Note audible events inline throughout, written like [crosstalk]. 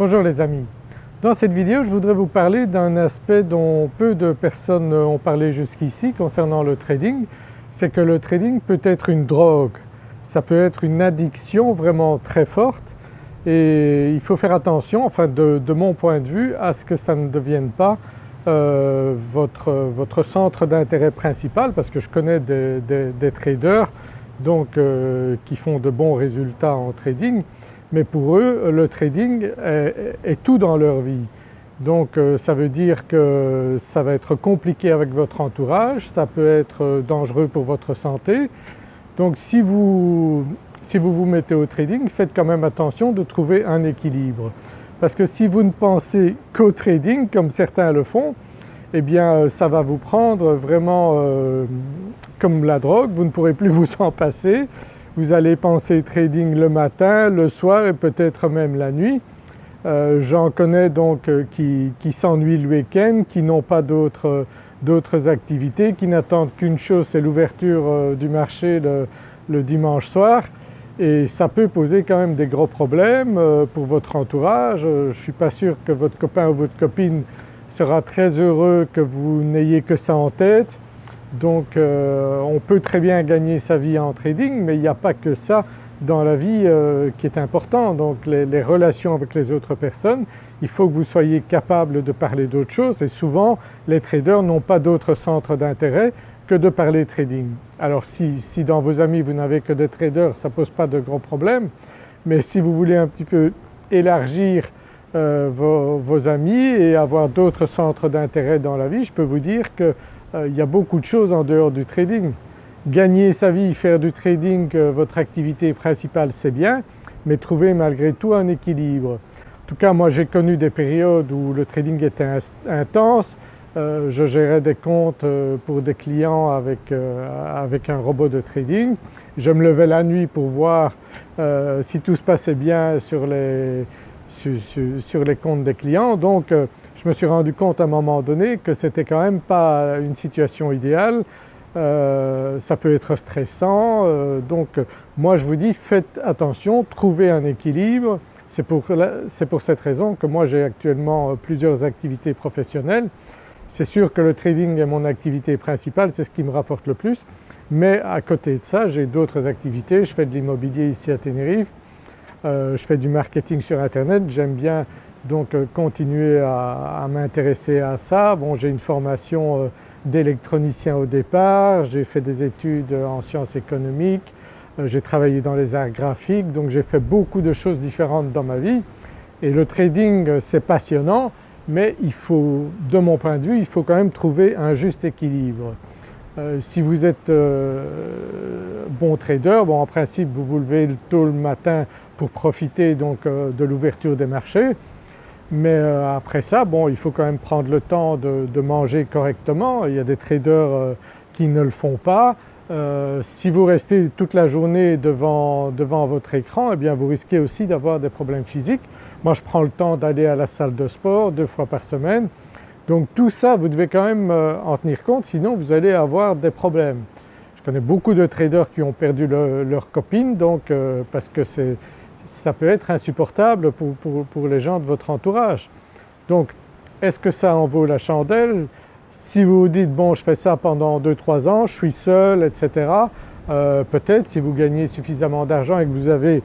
Bonjour les amis. Dans cette vidéo je voudrais vous parler d'un aspect dont peu de personnes ont parlé jusqu'ici concernant le trading, c'est que le trading peut être une drogue, ça peut être une addiction vraiment très forte. Et il faut faire attention, enfin de, mon point de vue, à ce que ça ne devienne pas euh, votre, votre, centre d'intérêt principal parce que je connais des, traders donc, euh, qui font de bons résultats en trading mais pour eux le trading est, tout dans leur vie. Donc euh, ça veut dire que ça va être compliqué avec votre entourage, ça peut être dangereux pour votre santé. Donc si vous, si vous vous mettez au trading, faites quand même attention de trouver un équilibre. Parce que si vous ne pensez qu'au trading comme certains le font, eh bien euh, ça va vous prendre vraiment euh, comme la drogue, vous ne pourrez plus [laughs] vous en passer vous allez penser trading le matin, le soir et peut-être même la nuit. Euh, j'en connais donc euh, qui, s'ennuient le week-end, qui n'ont pas d'autres activités, qui n'attendent qu'une chose c'est l'ouverture euh, du marché le, dimanche soir et ça peut poser quand même des gros problèmes pour votre entourage. Je ne suis pas sûr que votre copain ou votre copine sera très heureux que vous n'ayez que ça en tête. Donc euh, on peut très bien gagner sa vie en trading mais il n'y a pas que ça dans la vie euh, qui est important. Donc les, relations avec les autres personnes, il faut que vous soyez capable de parler d'autres choses et souvent les traders n'ont pas d'autre centre d'intérêt que de parler trading. Alors si, dans vos amis vous n'avez que des traders ça ne pose pas de gros problèmes mais si vous voulez un petit peu élargir euh, vos, amis et avoir d'autres centres d'intérêt dans la vie, je peux vous dire que euh, y a beaucoup de choses en dehors du trading. Gagner sa vie, faire du trading, euh, votre activité principale c'est bien, mais trouver malgré tout un équilibre. En tout cas moi j'ai connu des périodes où le trading était intense, euh, je gérais des comptes pour des clients avec, avec, un robot de trading. Je me levais la nuit pour voir si tout se passait bien sur les, sur, les comptes des clients. Donc euh, je me suis rendu compte à un moment donné que c'était quand même pas une situation idéale, euh, ça peut être stressant. Euh, donc moi je vous dis faites attention, trouvez un équilibre. C'est pour, pour, cette raison que moi j'ai actuellement plusieurs activités professionnelles. C'est sûr que le trading est mon activité principale, c'est ce qui me rapporte le plus, mais à côté de ça j'ai d'autres activités. Je fais de l'immobilier ici à Tenerife, je fais du marketing sur internet, j'aime bien donc euh, continuer à, m'intéresser à ça. Bon j'ai une formation euh, d'électronicien au départ, j'ai fait des études en sciences économiques, j'ai travaillé dans les arts graphiques. Donc j'ai fait beaucoup de choses différentes dans ma vie. Et le trading c'est passionnant. Mais il faut, de mon point de vue, il faut quand même trouver un juste équilibre. si vous êtes bon trader, bon en principe vous vous levez tôt le matin pour profiter donc euh, de l'ouverture des marchés. Mais euh, après ça, bon, il faut quand même prendre le temps de, manger correctement. Il y a des traders euh, qui ne le font pas. si vous restez toute la journée devant, devant votre écran, eh bien vous risquez aussi d'avoir des problèmes physiques. Moi je prends le temps d'aller à la salle de sport deux fois par semaine. Donc tout ça vous devez quand même en tenir compte sinon vous allez avoir des problèmes. Je connais beaucoup de traders qui ont perdu leur copine donc parce que c'est ça peut être insupportable pour, les gens de votre entourage. Donc est-ce que ça en vaut la chandelle? Si vous vous dites bon je fais ça pendant 2-3 ans, je suis seul etc. Euh, peut-être si vous gagnez suffisamment d'argent et que vous avez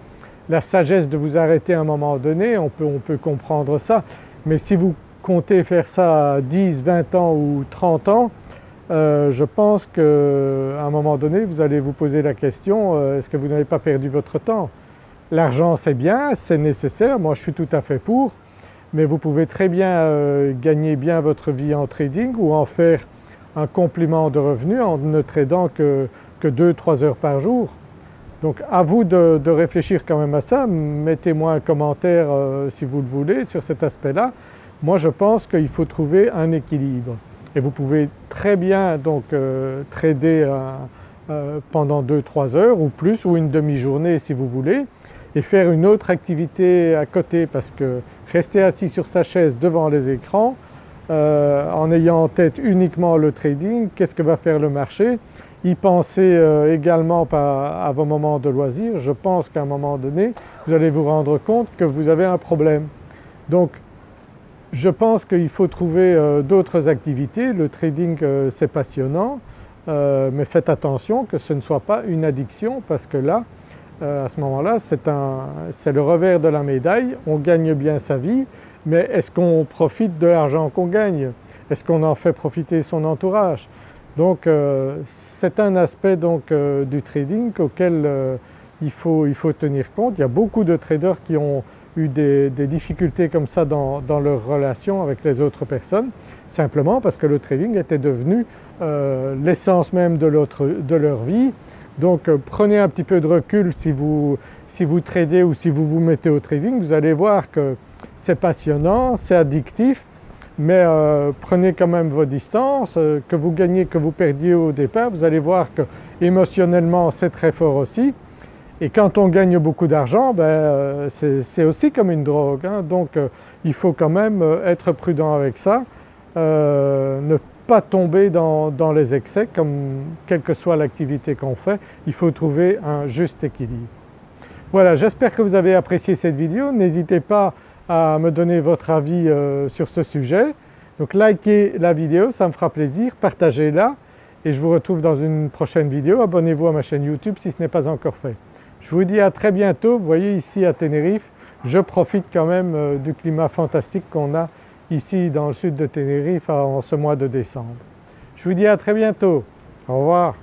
la sagesse de vous arrêter à un moment donné, on peut, on peut comprendre ça. Mais si vous comptez faire ça à 10, 20 ans ou 30 ans, euh, je pense qu'à un moment donné vous allez vous poser la question euh, est-ce que vous n'avez pas perdu votre temps? L'argent c'est bien, c'est nécessaire, moi je suis tout à fait pour, mais vous pouvez très bien euh, gagner bien votre vie en trading ou en faire un complément de revenus en ne tradant que, que 2-3 heures par jour. Donc à vous de, réfléchir quand même à ça, mettez-moi un commentaire euh, si vous le voulez sur cet aspect-là. Moi je pense qu'il faut trouver un équilibre et vous pouvez très bien donc euh, trader pendant 2-3 heures ou plus ou une demi-journée si vous voulez et faire une autre activité à côté parce que rester assis sur sa chaise devant les écrans euh, en ayant en tête uniquement le trading, qu'est-ce que va faire le marché? Y penser euh, également à vos moments de loisirs, je pense qu'à un moment donné vous allez vous rendre compte que vous avez un problème. Donc je pense qu'il faut trouver euh, d'autres activités, le trading euh, c'est passionnant euh, mais faites attention que ce ne soit pas une addiction parce que là à ce moment-là c'est le revers de la médaille, on gagne bien sa vie mais est-ce qu'on profite de l'argent qu'on gagne? Est-ce qu'on en fait profiter son entourage? Donc c'est un aspect donc du trading auquel il faut, tenir compte. Il y a beaucoup de traders qui ont eu des, difficultés comme ça dans, dans leur relation avec les autres personnes, simplement parce que le trading était devenu euh, l'essence même de, de, leur vie. Donc euh, prenez un petit peu de recul si vous, si vous tradez ou si vous vous mettez au trading, vous allez voir que c'est passionnant, c'est addictif, mais euh, prenez quand même vos distances, que vous gagnez, que vous perdiez au départ, vous allez voir que émotionnellement c'est très fort aussi et quand on gagne beaucoup d'argent, ben, euh, c'est aussi comme une drogue. Hein. donc euh, il faut quand même euh, être prudent avec ça, ne pas tomber dans, les excès comme quelle que soit l'activité qu'on fait, il faut trouver un juste équilibre. Voilà j'espère que vous avez apprécié cette vidéo, n'hésitez pas à me donner votre avis sur ce sujet. Donc likez la vidéo, ça me fera plaisir, partagez-la et je vous retrouve dans une prochaine vidéo. Abonnez-vous à ma chaîne YouTube si ce n'est pas encore fait. Je vous dis à très bientôt. Vous voyez ici à Tenerife, je profite quand même euh, du climat fantastique qu'on a ici dans le sud de Tenerife en ce mois de décembre. Je vous dis à très bientôt. Au revoir.